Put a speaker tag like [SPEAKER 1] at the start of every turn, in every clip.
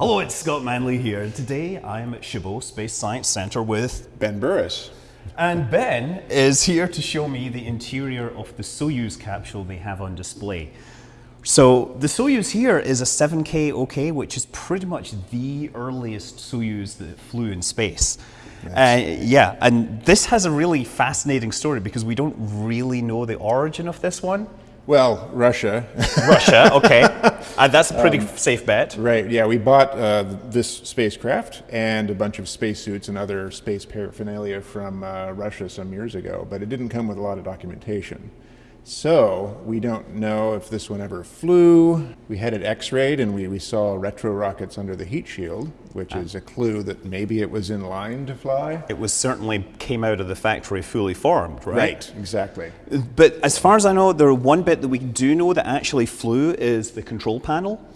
[SPEAKER 1] Hello, it's Scott Manley here, and today I'm at Chabot Space Science Center with
[SPEAKER 2] Ben Burress.
[SPEAKER 1] And Ben is here to show me the interior of the Soyuz capsule they have on display. So the Soyuz here is a 7K OK, which is pretty much the earliest Soyuz that flew in space. Uh, yeah, and this has a really fascinating story because we don't really know the origin of this one.
[SPEAKER 2] Well, Russia.
[SPEAKER 1] Russia, okay. Uh, that's a pretty um, safe bet.
[SPEAKER 2] Right, yeah. We bought uh, this spacecraft and a bunch of spacesuits and other space paraphernalia from uh, Russia some years ago, but it didn't come with a lot of documentation. So we don't know if this one ever flew. We had it x-rayed and we, we saw retro rockets under the heat shield, which is a clue that maybe it was in line to fly.
[SPEAKER 1] It was certainly came out of the factory fully formed, right?
[SPEAKER 2] Right, exactly.
[SPEAKER 1] But as far as I know, the one bit that we do know that actually flew is the control panel.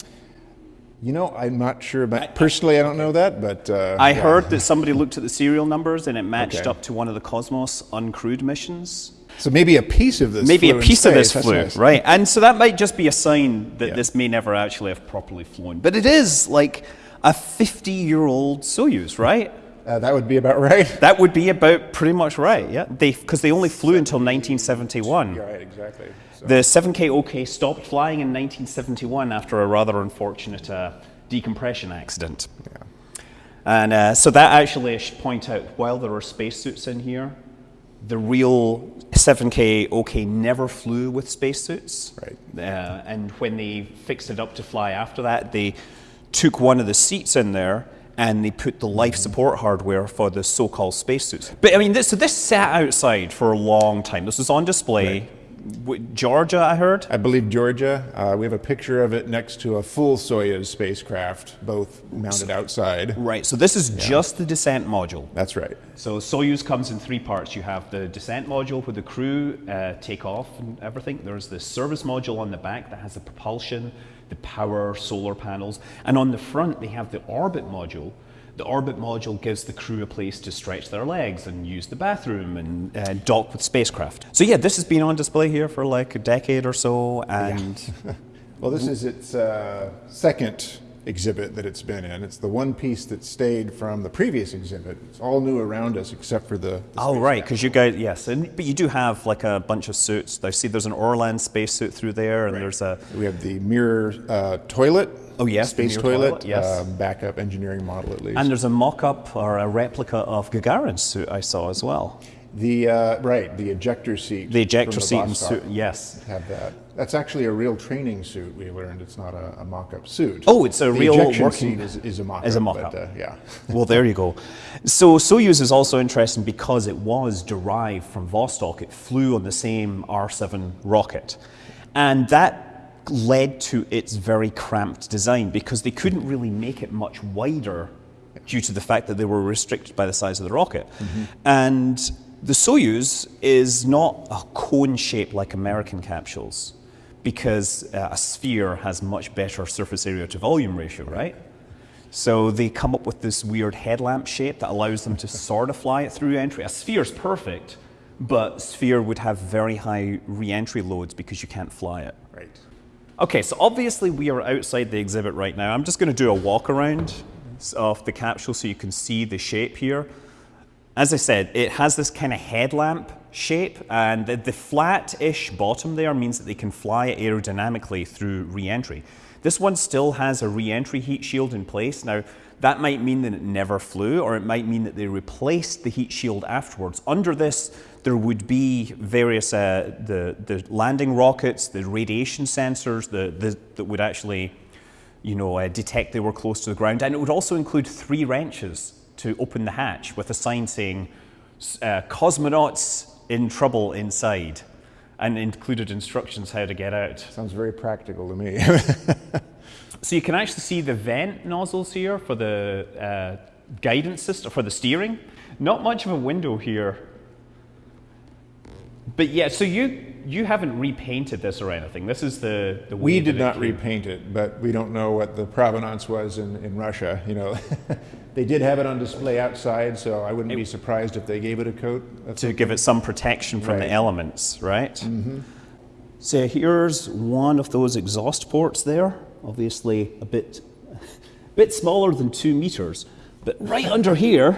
[SPEAKER 2] You know, I'm not sure about, personally I don't know that, but... Uh,
[SPEAKER 1] I yeah. heard that somebody looked at the serial numbers and it matched okay. up to one of the Cosmos uncrewed missions.
[SPEAKER 2] So maybe a piece of this
[SPEAKER 1] maybe a piece of this flew, nice. right? And so that might just be a sign that yeah. this may never actually have properly flown. But it is like a 50-year-old Soyuz, right?
[SPEAKER 2] Uh, that would be about right.
[SPEAKER 1] That would be about pretty much right, yeah. They because they only flew until 1971.
[SPEAKER 2] right, exactly.
[SPEAKER 1] So. The 7K OK stopped flying in 1971 after a rather unfortunate uh, decompression accident. Yeah. And uh, so that actually, I should point out, while there are spacesuits in here, the real 7K OK never flew with spacesuits.
[SPEAKER 2] Right.
[SPEAKER 1] Uh, and when they fixed it up to fly after that, they took one of the seats in there and they put the life support hardware for the so-called spacesuits. But I mean, this, so this sat outside for a long time. This was on display. Right. Georgia, I heard?
[SPEAKER 2] I believe Georgia. Uh, we have a picture of it next to a full Soyuz spacecraft, both mounted outside.
[SPEAKER 1] Right, so this is yeah. just the descent module.
[SPEAKER 2] That's right.
[SPEAKER 1] So Soyuz comes in three parts. You have the descent module where the crew uh, take off and everything. There's the service module on the back that has the propulsion, the power, solar panels. And on the front, they have the orbit module the orbit module gives the crew a place to stretch their legs and use the bathroom and uh, dock with spacecraft. So yeah, this has been on display here for like a decade or so. And
[SPEAKER 2] yeah. well, this is its uh, second exhibit that it's been in. It's the one piece that stayed from the previous exhibit. It's all new around us except for the. the
[SPEAKER 1] oh right, because you guys yes, and, but you do have like a bunch of suits. I see there's an Orlan spacesuit through there, and right. there's a.
[SPEAKER 2] We have the Mir uh, toilet.
[SPEAKER 1] Oh yes,
[SPEAKER 2] space toilet.
[SPEAKER 1] toilet yes,
[SPEAKER 2] uh, backup engineering model at least.
[SPEAKER 1] And there's a mock-up or a replica of Gagarin's suit I saw as well.
[SPEAKER 2] The uh, right, the ejector seat.
[SPEAKER 1] The ejector the seat and suit, yes.
[SPEAKER 2] Have that. That's actually a real training suit. We learned it's not a, a mock-up suit.
[SPEAKER 1] Oh, it's a
[SPEAKER 2] the
[SPEAKER 1] real
[SPEAKER 2] ejection
[SPEAKER 1] working
[SPEAKER 2] seat is, is a mock-up.
[SPEAKER 1] Is a mock-up.
[SPEAKER 2] But, uh, yeah.
[SPEAKER 1] well, there you go. So Soyuz is also interesting because it was derived from Vostok. It flew on the same R7 rocket, and that led to its very cramped design because they couldn't really make it much wider due to the fact that they were restricted by the size of the rocket. Mm -hmm. And the Soyuz is not a cone shape like American capsules because uh, a sphere has much better surface area to volume ratio, right? So they come up with this weird headlamp shape that allows them to sort of fly it through entry. A sphere is perfect, but sphere would have very high re-entry loads because you can't fly it.
[SPEAKER 2] Right.
[SPEAKER 1] Okay, so obviously we are outside the exhibit right now. I'm just going to do a walk around of the capsule so you can see the shape here. As I said, it has this kind of headlamp shape and the, the flat-ish bottom there means that they can fly aerodynamically through re-entry. This one still has a re-entry heat shield in place. Now, that might mean that it never flew or it might mean that they replaced the heat shield afterwards. Under this, there would be various, uh, the, the landing rockets, the radiation sensors the, the, that would actually you know, uh, detect they were close to the ground. And it would also include three wrenches to open the hatch with a sign saying, uh, cosmonauts in trouble inside, and included instructions how to get out.
[SPEAKER 2] Sounds very practical to me.
[SPEAKER 1] so you can actually see the vent nozzles here for the uh, guidance system, for the steering. Not much of a window here. But yeah, so you you haven't repainted this or anything. This is the, the
[SPEAKER 2] We did not repaint it, but we don't know what the provenance was in, in Russia. You know, they did have it on display outside, so I wouldn't it, be surprised if they gave it a coat.
[SPEAKER 1] to give it some protection from
[SPEAKER 2] right.
[SPEAKER 1] the elements, right?
[SPEAKER 2] Mm -hmm.
[SPEAKER 1] So here's one of those exhaust ports there. Obviously a bit
[SPEAKER 3] bit smaller than two meters. But right under here,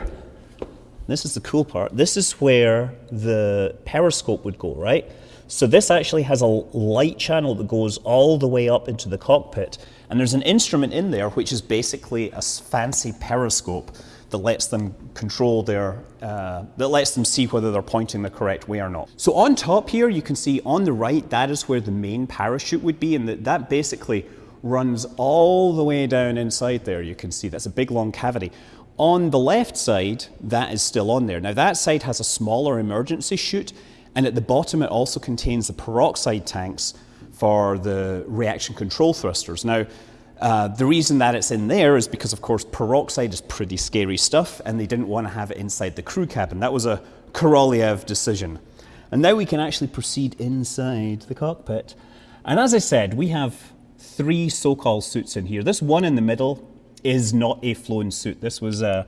[SPEAKER 3] this is the cool part. This is where the periscope would go, right? So this actually has a light channel that goes all the way up into the cockpit. And there's an instrument in there which is basically a fancy periscope that lets them control their, uh, that lets them see whether they're pointing the correct way or not. So on top here, you can see on the right, that is where the main parachute would be. And that, that basically runs all the way down inside there. You can see that's a big long cavity. On the left side, that is still on there. Now that side has a smaller emergency chute and at the bottom it also contains the peroxide tanks for the reaction control thrusters. Now, uh, the reason that it's in there is because, of course, peroxide is pretty scary stuff, and they didn't want to have it inside the crew cabin. That was a Korolev decision. And now we can actually proceed inside the cockpit. And as I said, we have three so-called suits in here. This one in the middle is not a flown suit. This was a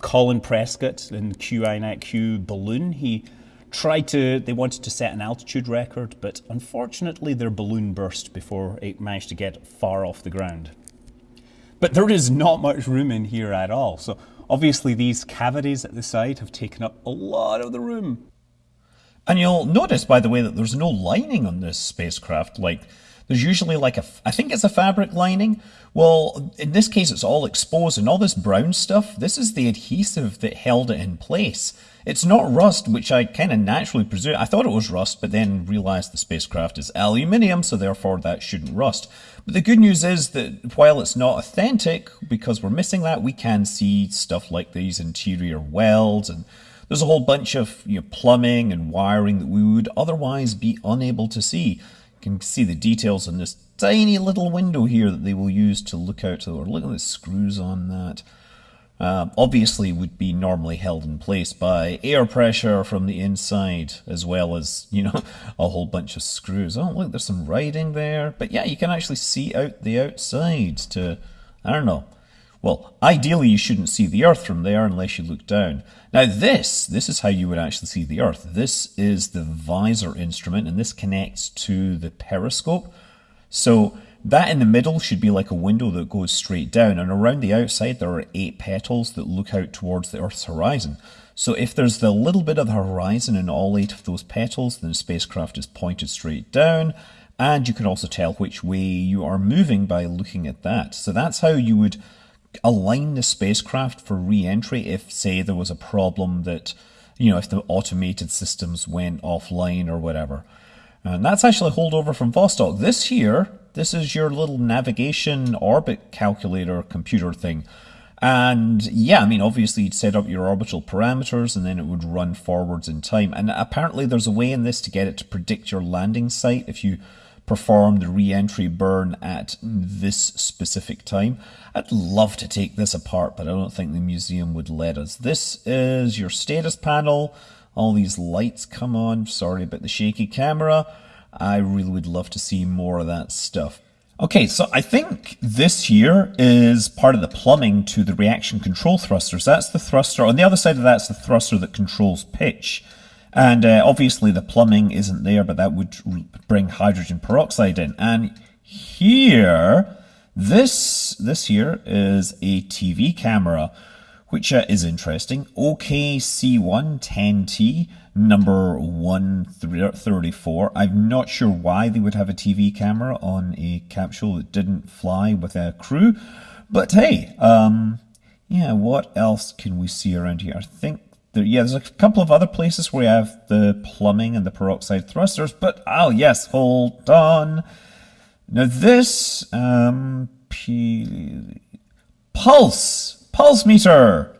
[SPEAKER 3] Colin Prescott QinetiQ balloon. He tried to, they wanted to set an altitude record, but unfortunately their balloon burst before it managed to get far off the ground. But there is not much room in here at all. So obviously these cavities at the side have taken up a lot of the room.
[SPEAKER 1] And you'll notice, by the way, that there's no lining on this spacecraft. Like, there's usually like a, I think it's a fabric lining. Well, in this case, it's all exposed and all this brown stuff, this is the adhesive that held it in place. It's not rust, which I kind of naturally presume. I thought it was rust, but then realized the spacecraft is aluminium, so therefore that shouldn't rust. But the good news is that while it's not authentic, because we're missing that, we can see stuff like these interior welds and there's a whole bunch of you know, plumbing and wiring that we would otherwise be unable to see. Can see the details in this tiny little window here that they will use to look out to. Or look at the screws on that uh, obviously would be normally held in place by air pressure from the inside as well as you know a whole bunch of screws oh look there's some writing there but yeah you can actually see out the outside to I don't know well ideally you shouldn't see the earth from there unless you look down now this this is how you would actually see the earth this is the visor instrument and this connects to the periscope so that in the middle should be like a window that goes straight down, and around the outside there are eight petals that look out towards the Earth's horizon. So if there's the little bit of the horizon in all eight of those petals, then the spacecraft is pointed straight down, and you can also tell which way you are moving by looking at that. So that's how you would align the spacecraft for re-entry if, say, there was a problem that, you know, if the automated systems went offline or whatever. And that's actually a holdover from Vostok. This here this is your little navigation orbit calculator computer thing. And yeah, I mean, obviously you'd set up your orbital parameters and then it would run forwards in time. And apparently there's a way in this to get it to predict your landing site if you perform the re-entry burn at this specific time. I'd love to take this apart, but I don't think the museum would let us. This is your status panel. All these lights come on. Sorry about the shaky camera. I really would love to see more of that stuff. Okay, so I think this here is part of the plumbing to the reaction control thrusters. That's the thruster. On the other side of that's the thruster that controls pitch. And uh, obviously the plumbing isn't there, but that would bring hydrogen peroxide in. And here, this, this here is a TV camera, which uh, is interesting. OKC110T number 134. I'm not sure why they would have a TV camera on a capsule that didn't fly with a crew, but hey, um, yeah, what else can we see around here? I think there, yeah, there's a couple of other places where we have the plumbing and the peroxide thrusters, but oh yes, hold on. Now this, um, P pulse, pulse meter.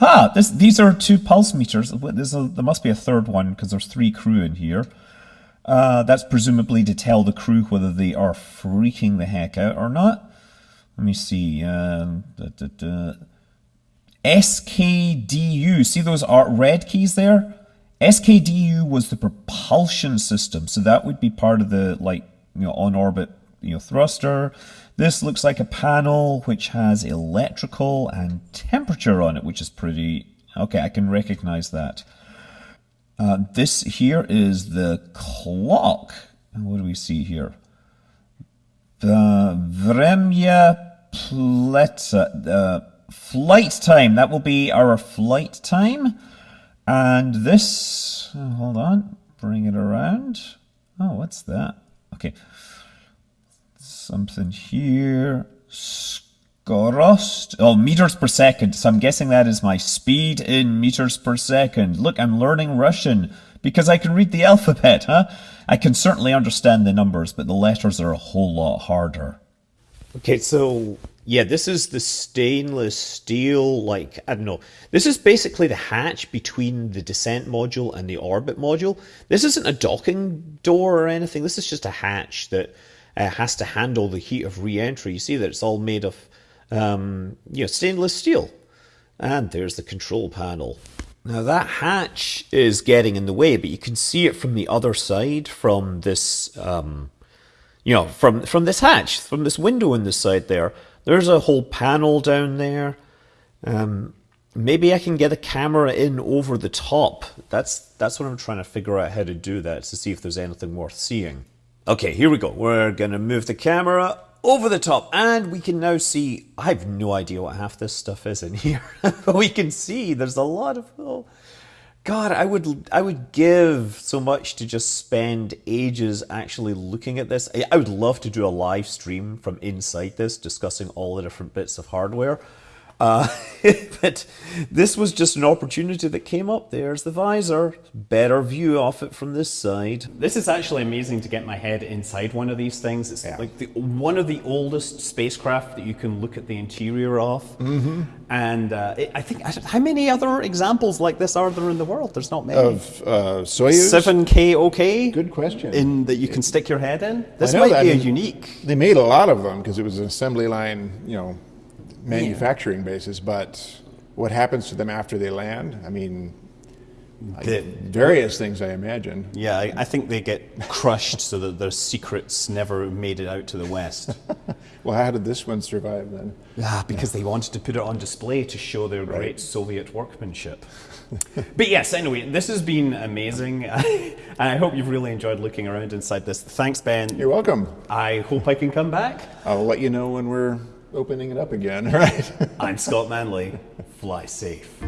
[SPEAKER 1] Ah, this, these are two pulse meters. A, there must be a third one because there's three crew in here. Uh, that's presumably to tell the crew whether they are freaking the heck out or not. Let me see. Um, da, da, da. SKDU. See those are red keys there? SKDU was the propulsion system, so that would be part of the like you know on orbit you know thruster. This looks like a panel which has electrical and temperature on it, which is pretty... Okay, I can recognize that. Uh, this here is the clock. What do we see here? The Vremya
[SPEAKER 4] plet, uh, flight time. That will be our flight time. And this, hold on, bring it around. Oh, what's that? Okay. Something here. Skorost. Oh, meters per second. So I'm guessing that is my speed in meters per second. Look, I'm learning Russian because I can read the alphabet, huh? I can certainly understand the numbers, but the letters are a whole lot harder.
[SPEAKER 1] Okay, so yeah, this is the stainless steel, like, I don't know. This is basically the hatch between the descent module and the orbit module. This isn't a docking door or anything. This is just a hatch that uh, has to handle the heat of re-entry. You see that it's all made of, um, you know, stainless steel. And there's the control panel. Now that hatch is getting in the way, but you can see it from the other side, from this, um, you know, from from this hatch, from this window in the side there. There's a whole panel down there. Um, maybe I can get a camera in over the top. That's that's what I'm trying to figure out how to do that to see if there's anything worth seeing. Okay, here we go. We're gonna move the camera over the top and we can now see i have no idea what half this stuff is in here but we can see there's a lot of oh, god i would i would give so much to just spend ages actually looking at this. I would love to do a live stream from inside this discussing all the different bits of hardware uh, but this was just an opportunity that came up. There's the visor. Better view of it from this side.
[SPEAKER 5] This is actually amazing to get my head inside one of these things. It's
[SPEAKER 2] Yeah.
[SPEAKER 5] like the, one of the oldest spacecraft that you can look at the interior of. Mm-hmm. And uh, it, I think, how many other examples like this are there in the world? There's not many.
[SPEAKER 2] Of uh, Soyuz?
[SPEAKER 5] 7K OK?
[SPEAKER 2] Good question.
[SPEAKER 5] In that you can stick your head in? This might be
[SPEAKER 2] I
[SPEAKER 5] a unique.
[SPEAKER 2] They made a lot of them because it was an assembly line, you know, manufacturing basis. But what happens to them after they land? I mean,
[SPEAKER 5] The-
[SPEAKER 2] various things, I imagine.
[SPEAKER 5] Yeah, I, I think they get crushed so that their secrets never made it out to the West.
[SPEAKER 2] Well, how did this one survive then?
[SPEAKER 5] Ah, because they wanted to put it on display to show their great Soviet workmanship. but yes, anyway, this has been amazing. and I hope you've really enjoyed looking around inside this. Thanks, Ben.
[SPEAKER 2] You're welcome.
[SPEAKER 5] I hope I can come back.
[SPEAKER 2] I'll let you know when we're opening it up again. Right.
[SPEAKER 5] I'm Scott Manley. Fly safe.